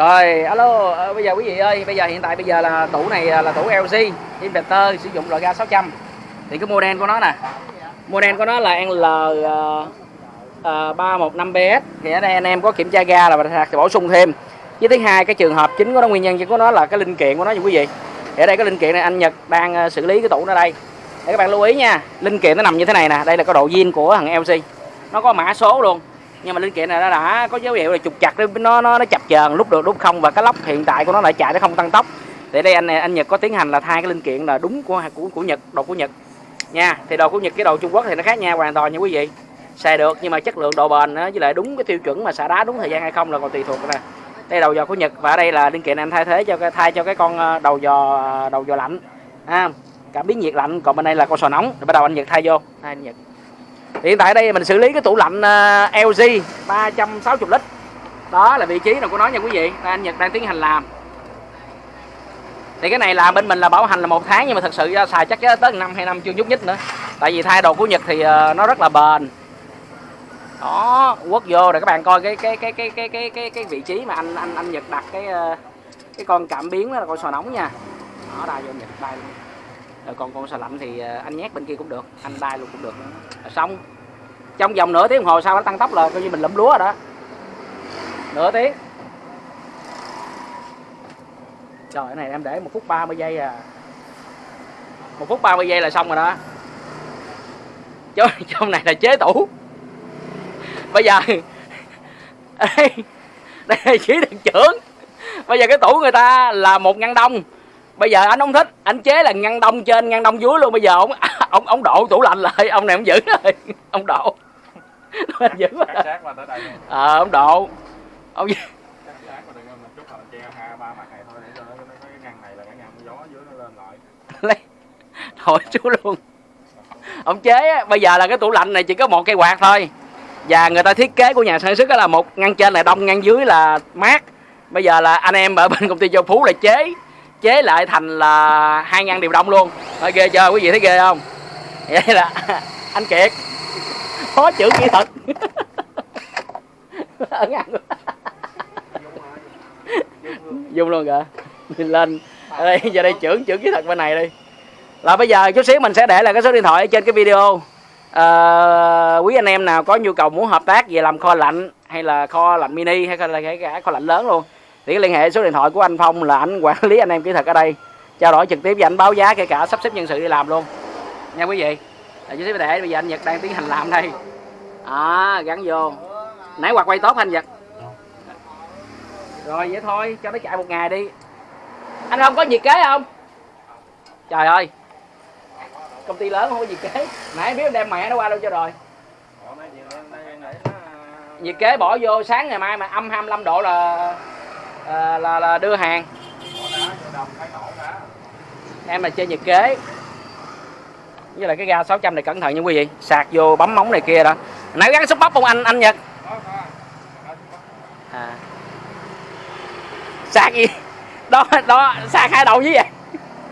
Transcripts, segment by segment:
Rồi, alo, ờ, bây giờ quý vị ơi, bây giờ hiện tại bây giờ là tủ này à, là tủ LG inverter sử dụng loại ga 600. Thì cái model của nó nè. Model của nó là NL uh, 315BS. Thì ở đây anh em có kiểm tra ga là sạc thì bổ sung thêm. Với thứ hai cái trường hợp chính của nó nguyên nhân chính của nó là cái linh kiện của nó nha quý vị. Thì ở đây cái linh kiện này anh Nhật đang à, xử lý cái tủ nó đây. Để các bạn lưu ý nha, linh kiện nó nằm như thế này nè, đây là cái độ zin của thằng LG. Nó có mã số luôn nhưng mà linh kiện này nó đã có dấu hiệu là trục chặt nó nó nó chập chờn lúc được, lúc không. Và cái lốc hiện tại của nó lại chạy nó không tăng tốc. Thì đây anh anh Nhật có tiến hành là thay cái linh kiện là đúng của của của Nhật, đồ của Nhật. Nha, thì đồ của Nhật cái đồ Trung Quốc thì nó khác nhau hoàn toàn nha quý vị. Xài được nhưng mà chất lượng độ bền với lại đúng cái tiêu chuẩn mà xả đá đúng thời gian hay không là còn tùy thuộc nè. Đây đầu dò của Nhật và ở đây là linh kiện anh thay thế cho cái, thay cho cái con ờ, đầu dò đầu dò lạnh. Ha cảm biến nhiệt lạnh. Còn bên đây là con sò nóng. Rồi bắt đầu anh Nhật thay vô. Hai anh Nhật hiện tại đây mình xử lý cái tủ lạnh à, LG 360 lít. Đó là vị trí nào của nó nha quý vị Đây, anh Nhật đang tiến hành làm. Thì cái này là bên mình là bảo hành là một tháng nhưng mà thật sự xài chắc tới năm hai năm chưa nhúc nhích nữa. Tại vì thay đồ của Nhật thì à, nó rất là bền. Đó quất vô để các bạn coi cái cái cái cái cái cái cái, cái vị trí mà anh anh anh Nhật đặt cái à, cái con cảm biến đó là con sò nóng nha. Đó đây vô Nhật đây luôn rồi còn con xà lạnh thì ờ, anh nhét bên kia cũng được anh đai luôn cũng được. Rồi xong trong vòng nửa tiếng đồng hồ sau nó tăng tốc là coi như mình lụm lúa rồi đó. Nửa tiếng. Trời cái này em để một phút 30 giây à. Một phút 30 giây là xong rồi đó. Chứ trong này là chế tủ. Bây giờ đây, đây là chỉ được trưởng. Bây giờ cái tủ người ta là một ngăn đông bây giờ anh không thích anh chế là ngăn đông trên ngăn đông dưới luôn. Bây giờ ông ông ông độ tủ lạnh lại ông này ông giữ rồi ông độ anh giữ. Ờ ông độ ông lên lại. lấy. Thôi chú luôn. Ông chế á, bây giờ là cái tủ lạnh này chỉ có một cây quạt thôi. Và người ta thiết kế của nhà sản xuất là một ngăn trên là đông ngăn dưới là mát. Bây giờ là anh em ở bên công ty châu phú là chế chế lại thành là hai ngăn điều đông luôn. Thôi ghê chưa? Quý vị thấy ghê không? Vậy là anh kiệt. Khó chữ kỹ thuật. Ở ngăn dung luôn kìa. Nhìn lên. Ở đây giờ đây trưởng trưởng kỹ thuật bên này đi. Là bây giờ chút xíu mình sẽ để là cái số điện thoại ở trên cái video. À, quý anh em nào có nhu cầu muốn hợp tác về làm kho lạnh hay là kho lạnh mini hay là cái cả kho lạnh lớn luôn thì cái liên hệ số điện thoại của anh Phong là anh quản lý anh em kỹ thuật ở đây. Trao đổi trực tiếp với anh, báo giá kể cả sắp xếp nhân sự đi làm luôn. Nha quý vị là chút để bây giờ anh Nhật đang tiến hành làm đây. À gắn vô. Nãy quạt quay tốt anh Nhật? Rồi, vậy thôi, cho nó chạy một ngày đi. Anh không có nhiệt kế không? Trời ơi. Công ty lớn không có nhiệt kế. Nãy biết đem mẹ nó qua đâu cho rồi. Nhiệt kế bỏ vô, sáng ngày mai mà âm 25 độ là à, là là đưa hàng. Em là chơi nhiệt kế. Với lại cái ga 600 này cẩn thận nha quý vị. Sạc vô bấm móng này kia đó. Nãy gắn xúc bắp không anh anh Nhật? À. sạc gì? Đó đó sạc hai đầu như vậy.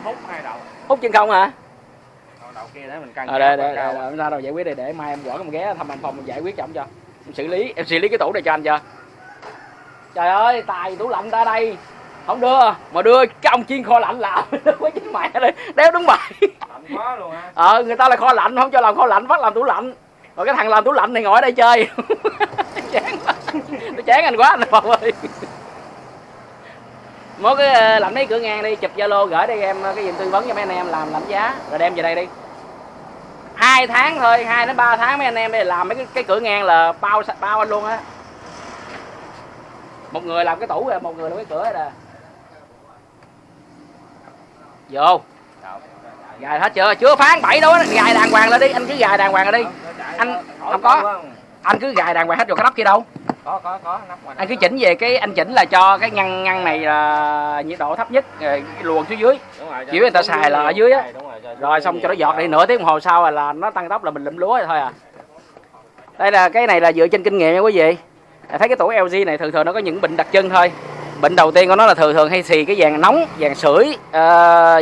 Hút hai đầu. hút chân không hả? Kia để mình căng. ờ đây cao, đây cao. đây ra đâu giải quyết đây để mai em gõ em ghé thăm anh phòng mình giải quyết cho ông cho. Em xử lý em xử lý cái tủ này cho anh cho trời ơi tài tủ lạnh ta đây. Không đưa mà đưa cái ông chiên kho lạnh làm quá chính mẹ đây đéo đúng bài. Lạnh quá luôn ha. ờ người ta là kho lạnh không cho làm kho lạnh bắt làm tủ lạnh. Rồi cái thằng làm tủ lạnh này ngồi ở đây chơi. Chán quá. Chán anh quá anh phòng ơi. Mỗi cái ờ, lạnh mấy cửa ngang đi chụp zalo gửi đây em ờ, cái gì tư vấn cho mấy anh em làm lạnh giá. Rồi đem về đây đi. Hai tháng thôi hai đến ba tháng mấy anh em đây làm mấy cái, cái cửa ngang là bao bao anh luôn á một người làm cái tủ rồi một người làm cái cửa rồi nè. Vô. Gài hết chưa? Chưa phán bảy đâu gài đàng hoàng lên đi anh cứ gài đàng hoàng lên đi. Anh- không có. anh cứ gài đàng hoàng hết rồi cái nắp kia đâu. Có có có nắp ngoài. anh cứ chỉnh về cái anh chỉnh là cho cái ngăn ngăn này là nhiệt độ thấp nhất rồi luồn xuống dưới. Rồi, Chỉ người ta xài là ở dưới á. Rồi, xong cho nó giọt đi nửa tiếng đồng hồ sau là, nó tăng tốc là mình lụm lúa rồi thôi à. Đây là cái này là dựa trên kinh nghiệm nha quý vị thấy cái tủ LG này thường thường nó có những bệnh đặc trưng thôi. Bệnh đầu tiên của nó là thường thường hay xì cái vàng nóng vàng sưởi uh,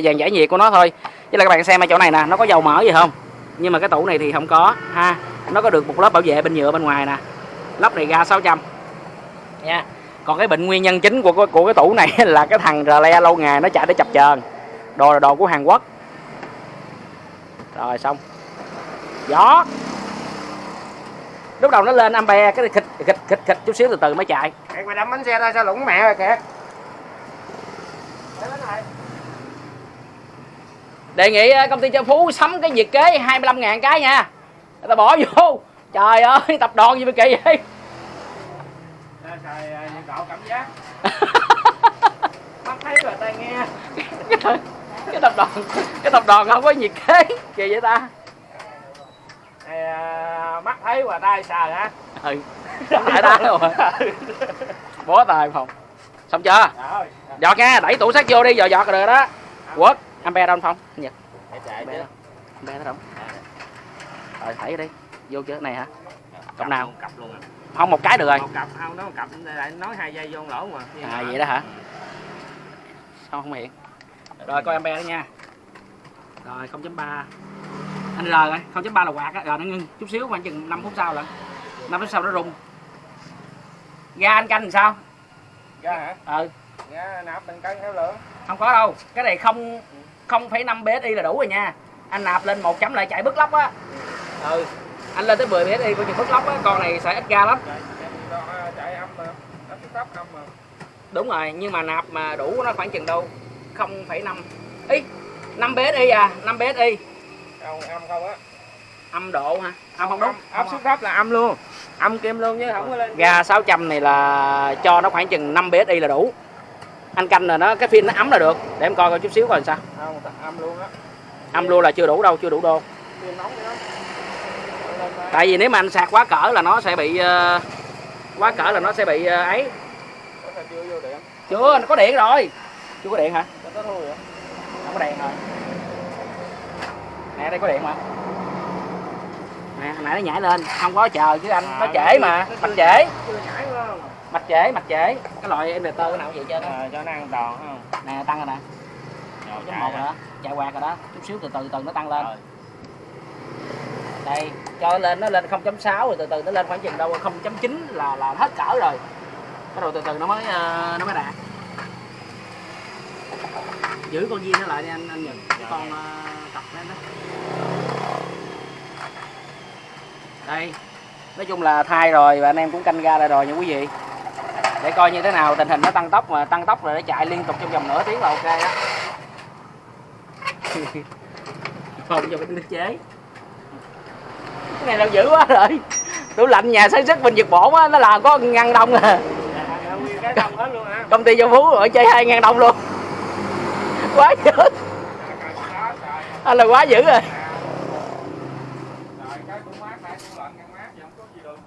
vàng giải nhiệt của nó thôi. Chứ là các bạn xem ở chỗ này nè nó có dầu mỡ gì không? Nhưng mà cái tủ này thì không có ha. Nó có được một lớp bảo vệ bên nhựa bên ngoài nè. Lắp này ga 600 nha. Còn cái bệnh nguyên nhân chính của của, của cái tủ này là cái thằng rle lâu ngày nó chạy để chập chờn. Đồ là đồ của hàn quốc. Rồi xong. Gió lúc đầu nó lên ampere cái khịch khịch khịch khịch chút xíu từ từ mới chạy. Kẹt mày đâm bánh xe ra sao lủng mẹ rồi kẹt đề nghị ờ, công ty Châu Phú sắm cái nhiệt kế 25 ngàn cái nha. Người ta bỏ vô. Trời ơi tập đoàn gì mà kỳ vậy? Xài nhiệt độ cảm giác. Mắt thấy rồi tai nghe. Cái, tập đoàn cái tập đoàn không có nhiệt kế. Kỳ vậy ta à, mắt thấy và tay sờ hả? Ừ. Tại ta rồi bó tay phòng. Xong chưa? Rồi giọt nha đẩy tủ sắt vô đi giờ giọt rồi đó. Quất ampere đâu phong? Nhật. Chứ. đâu? Ampere đâu? Rồi thảy đi. Vô chứ này hả? Cặp nào? cặp luôn à. Không một cái được rồi. Một cặp không nói một cặp. Lại nói hai giây vô lỗ mà. À vậy đó hả? Sao không hiện? Rồi coi ampere đó nha. Rồi 0.3 anh R rồi 0.3 là quạt á rồi nó ngưng. Chút xíu khoảng chừng 5 phút sau là 5 phút sau nó rung. Ga anh canh làm sao? Ra hả? Ừ. Ra nạp mình cân theo lượng. Không có đâu cái này không 0,5 bsi là đủ rồi nha. Anh nạp lên một chấm lại chạy bứt lóc á. Ừ. Anh lên tới 10 bsi coi chừng bứt lóc á con này xài ít ga lắm. Chạy chạy- chạy âm mà tóc âm mà đúng rồi nhưng mà nạp mà đủ nó khoảng chừng đâu? 0,5 ý 5 bsi à 5 bsi không âm không á. Âm độ hả? Âm không đúng. áp suất thấp là âm luôn. Âm kim luôn chứ không có lên. Ga 600 này là cho nó khoảng chừng 5 bsi là đủ. Anh canh là nó cái pin nó ấm là được. Để em coi coi chút xíu coi sao. Không âm luôn á. Âm luôn là chưa đủ đâu chưa đủ đô. Tại vì nếu mà anh sạc quá cỡ là nó sẽ bị ờ, quá cỡ là nó sẽ bị ờ, ấy. Chưa điện. Nó có điện rồi. Chưa có điện hả? Không có đèn rồi nè đây có điện mà. Nè hồi nãy nó nhảy lên. Không có chờ chứ anh nó trễ mà. mạch trễ. mạch trễ mạch trễ. Cái loại inverter cái nào vậy á à, cho nó an toàn không? Nè tăng rồi nè. Chạy một rồi. đó. Chạy quạt rồi đó. Chút xíu từ từ từ nó tăng lên. Rồi. đây cho nó lên nó lên 0.6 rồi từ từ nó lên khoảng chừng đâu 0.9 là là hết cỡ rồi. Bắt đầu từ từ nó mới ờ, nó mới đạt giữ con viên nó lại đi anh anh nhìn cái con ờ, cặp đó đó. Đây. Nói chung là thay rồi và anh em cũng canh ga lại rồi nha quý vị. Để coi như thế nào tình hình nó tăng tốc mà tăng tốc rồi để chạy liên tục trong vòng nửa tiếng là ok đó. Không cho nước chế. Cái này là dữ quá rồi. Tủ lạnh nhà sản xuất bình Nhật Bổn á nó làm có ngăn đông à. Dạ, cái đồng công ty Châu Phú ở chơi hai ngàn đông luôn quá dữ. Anh là quá dữ rồi. Rồi cái cũng mát này cũng lạnh ngăn mát vậy. không có gì được.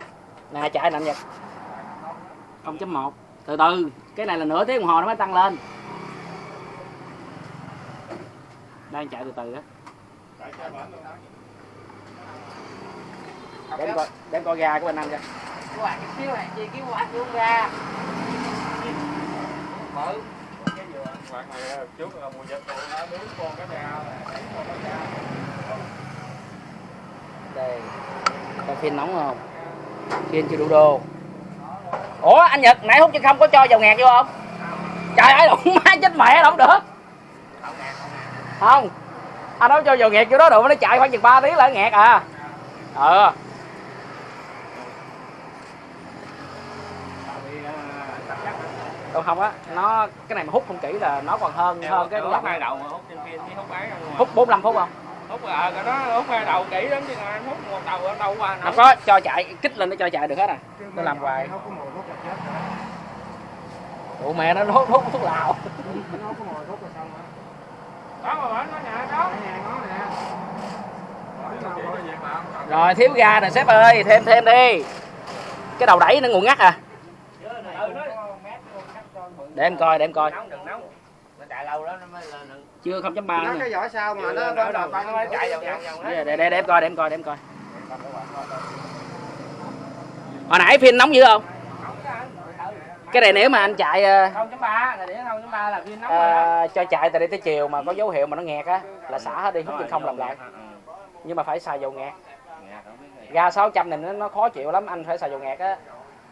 nè chạy nè Nhật 0.1 từ từ cái này là nửa tiếng đồng hồ nó mới tăng lên. Đang chạy từ từ đó. để em coi để em coi ga của bên anh coi quạt xíu này chi cái quạt luôn ra mở cái này ờ, trước là mùa dịch tụi nó nướng con cá bè này, con cá bè. đây coi phiên nóng không? Phiên chưa đủ đô ủa anh nhật nãy hút chân không có cho dầu ngạt vô không? Trời ơi đụng má chết mẹ đâu được. Không. Anh nói cho dầu ngạt vô đó được nó chạy khoảng chừng 3 tiếng là nó ngạt à. Ờ. ừ à, tắc chắc đâu không á nó cái này mà hút không kỹ là nó còn hơn hơn cái hút hai đầu mà hút trên phim với hút ấy không hút 45 phút không? Hút à cái đó hút hai đầu kỹ lắm chứ còn anh hút một đầu ở đâu qua không có cho chạy kích lên nó cho chạy được hết à? Nó làm hoài. Không có mùi hút là chết ủa mẹ nó hút hút thuốc lào. Nó có mùi hút là xong đó mà bển nó nhà đó nhà nó nè Chỉ có việc làm. rồi thiếu ga nè sếp ơi thêm thêm đi. Cái đầu đẩy nó nguồn ngắt à để em coi để em coi. Nóng đừng nóng nó chạy lâu đó nó mới lên được. Chưa 0.3 nó nữa cái vỏ sau mà nó đầu đầu nó chạy vòng vòng vòng để, để, em coi để em coi để em coi. Hồi nãy phim nóng dữ không? Cái này nếu mà anh chạy ờ, không chấm ba là để không chấm ba là pin nóng rồi đó. ờ, cho chạy từ đây tới chiều mà có dấu hiệu mà nó nghẹt á là xả hết đi hút chân không làm lại. nhưng mà phải xài dầu ngạt ga 600 này nó, nó khó chịu lắm anh phải xài dầu ngạt á.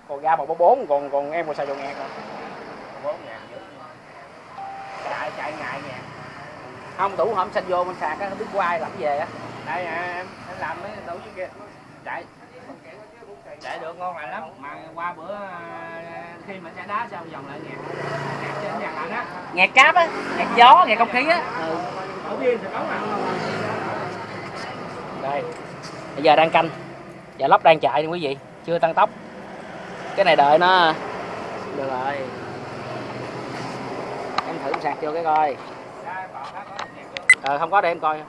Còn ga 144 còn còn em còn xài dầu ngạt nè bốn ngàn dữ chạy ngại ngàn không tủ hôm xanh vô mình sạc á không biết quay làm cái về á. Đây à, em em làm mấy đủ chứ kia chạy. Chạy được ngon lành lắm. Mà qua bữa à, khi mà chạy đá xong vòng lại ngàn ngạt trên nhà lạnh á. Ngạt cáp á ngạt gió ngạt không khí á. Ừ. ở viên thì cống à đây bây giờ đang canh. Và lắp đang chạy nha quý vị chưa tăng tốc. Cái này đợi nó. Được rồi thử sạc vô cái coi. Ờ không có để em coi.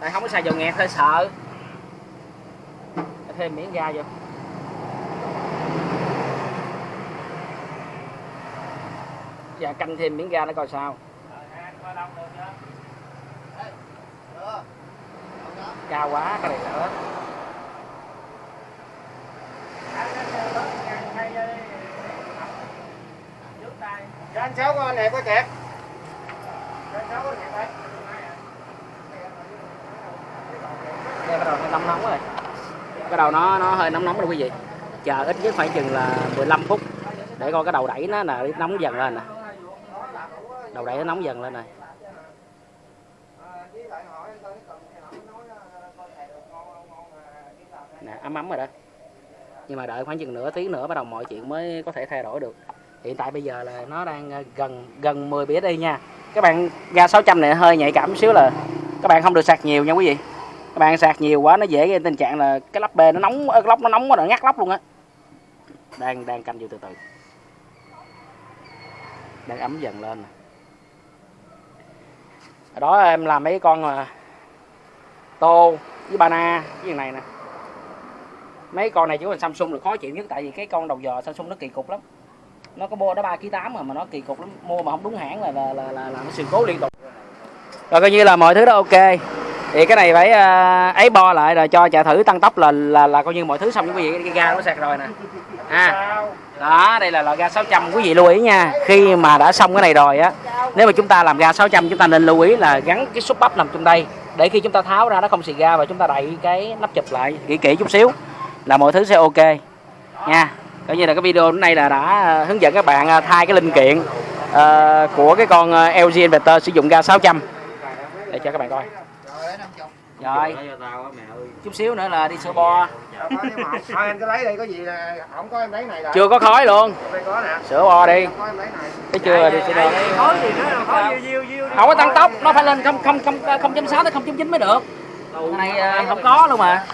Tại không có xài dầu nghẹt hơi sợ. Thêm miếng ga vô. Dạ canh thêm miếng ga nó coi sao. Cao quá, cái này nữa cháu con này có kẹt. Có kẹt đây bắt đầu nó nóng nóng rồi. Cái đầu nó nó hơi nóng nóng rồi quý vị. Chờ ít nhất khoảng chừng là 15 phút để coi cái đầu đẩy nó là nóng dần lên nè. Đầu đẩy nó nóng dần lên này nè, ấm ấm rồi đó. Nhưng mà đợi khoảng chừng nửa tiếng nữa bắt đầu mọi chuyện mới có thể thay đổi được hiện tại bây giờ là nó đang ờ, gần gần 10 đi nha. Các bạn ga 600 này hơi nhạy cảm xíu là các bạn không được sạc nhiều nha quý vị. Các bạn sạc nhiều quá nó dễ gây tình trạng là cái lắp bê nó nóng ờ, cái lốc nó nóng quá rồi ngắt lốc luôn á. Đang đang canh vô từ từ. Đang ấm dần lên ở đó em làm mấy con mà tô với bana với này nè. Mấy con này chỉ còn Samsung là khó chịu nhất tại vì cái con đầu dò Samsung nó kỳ cục lắm nó có bo đó ba kg tám mà mà nó kỳ cục lắm. Mua mà không đúng hãng là là là, là, là nó sự cố liên tục. Rồi coi như là mọi thứ đó ok. Thì cái này phải uh, ấy bo lại rồi cho chạy thử tăng tốc là là là coi như mọi thứ xong quý vị cái ga nó sạc rồi nè. À đó đây là loại ga 600 quý vị lưu ý nha. Khi mà đã xong cái này rồi á nếu mà chúng ta làm ga 600 chúng ta nên lưu ý là gắn cái xúc bắp nằm trong đây. Để khi chúng ta tháo ra nó không xì ga và chúng ta đậy cái nắp chụp lại kỹ kỹ chút xíu là mọi thứ sẽ ok nha coi như là cái video hôm nay là đã à, hướng dẫn các bạn à, thay cái linh kiện uh, của cái con LG Inverter sử dụng ga 600 để cho các bạn coi. Rồi. Chút xíu nữa là đi sửa bo. Thôi cứ lấy đi có gì là không có em lấy này rồi. chưa có khói luôn. Sửa bo đi. Thấy chưa? Đi sửa bo. Không có tăng tốc nó phải lên không không không không chấm sáu tới không chấm chín mới được. Này không có luôn mà.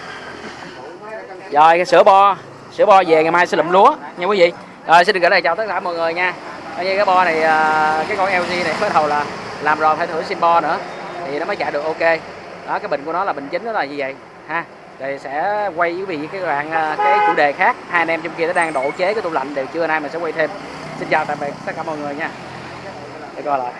Rồi cái sữa bo sữa bo về ngày mai sẽ lụm lúa, nha quý vị. Rồi, xin được gửi lời chào tất cả mọi người nha. Như cái bo này à, cái con LG này bắt đầu là làm rồi phải thử sim bo nữa. Thì nó mới chạy được ok. Đó, cái bình của nó là bình chính nó là như vậy? Ha thì sẽ quay với quý vị cái đoạn à, cái chủ đề khác. Hai anh em trong kia nó đang độ chế cái tủ lạnh đều chưa, nay mình sẽ quay thêm. Xin chào tạm biệt tất cả mọi người nha. Để coi lại.